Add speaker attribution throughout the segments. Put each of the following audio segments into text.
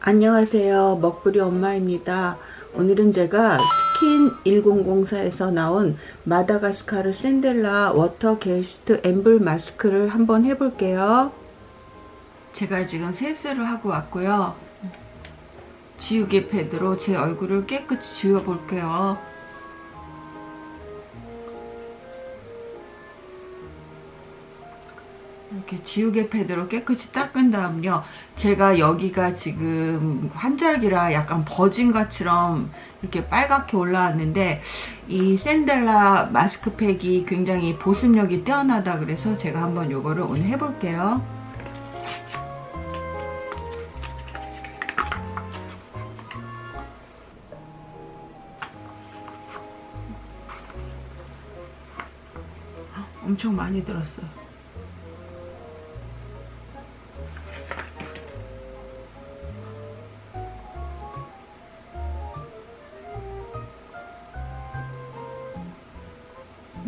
Speaker 1: 안녕하세요. 먹부리 엄마입니다. 오늘은 제가 스킨 1004에서 나온 마다가스카르 센텔라 워터 겔 시트 앰플 마스크를 한번 해볼게요. 제가 지금 세수를 하고 왔고요. 지우개 패드로 제 얼굴을 깨끗이 지워 볼게요 이렇게 지우개 패드로 깨끗이 닦은 다음요 제가 여기가 지금 환절기라 약간 버진 것처럼 이렇게 빨갛게 올라왔는데 이 샌델라 마스크팩이 굉장히 보습력이 뛰어나다 그래서 제가 한번 요거를 오늘 해볼게요. 엄청 많이 들었어요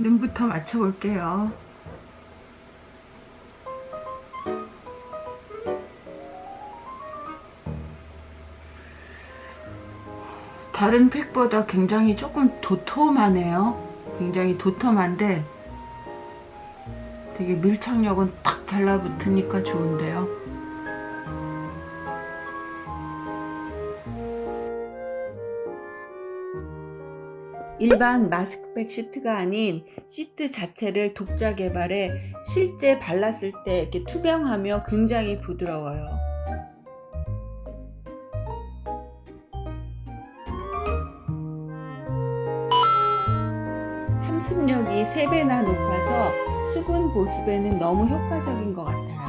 Speaker 1: 눈부터 맞춰볼게요. 다른 팩보다 굉장히 조금 도톰하네요. 굉장히 도톰한데 되게 밀착력은 딱 달라붙으니까 좋은데요. 일반 마스크팩 시트가 아닌 시트 자체를 독자 개발해 실제 발랐을 때 이렇게 투명하며 굉장히 부드러워요. 함습력이 3배나 높아서 수분 보습에는 너무 효과적인 것 같아요.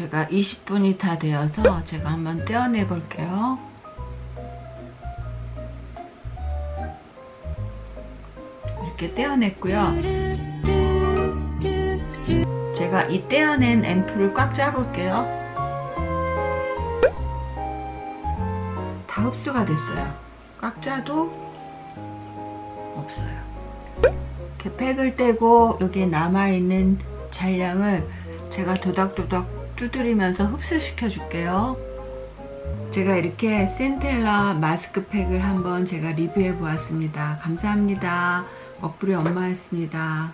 Speaker 1: 제가 20분이 다 되어서 제가 한번 떼어내 볼게요. 이렇게 떼어냈고요. 제가 이 떼어낸 앰플을 꽉 짜볼게요. 다 흡수가 됐어요. 꽉 짜도 없어요. 이렇게 팩을 떼고 여기에 남아있는 잔량을 제가 도닥도닥 두드리면서 흡수시켜 줄게요. 제가 이렇게 센텔라 마스크팩을 한번 제가 리뷰해 보았습니다. 감사합니다. 먹부리 엄마였습니다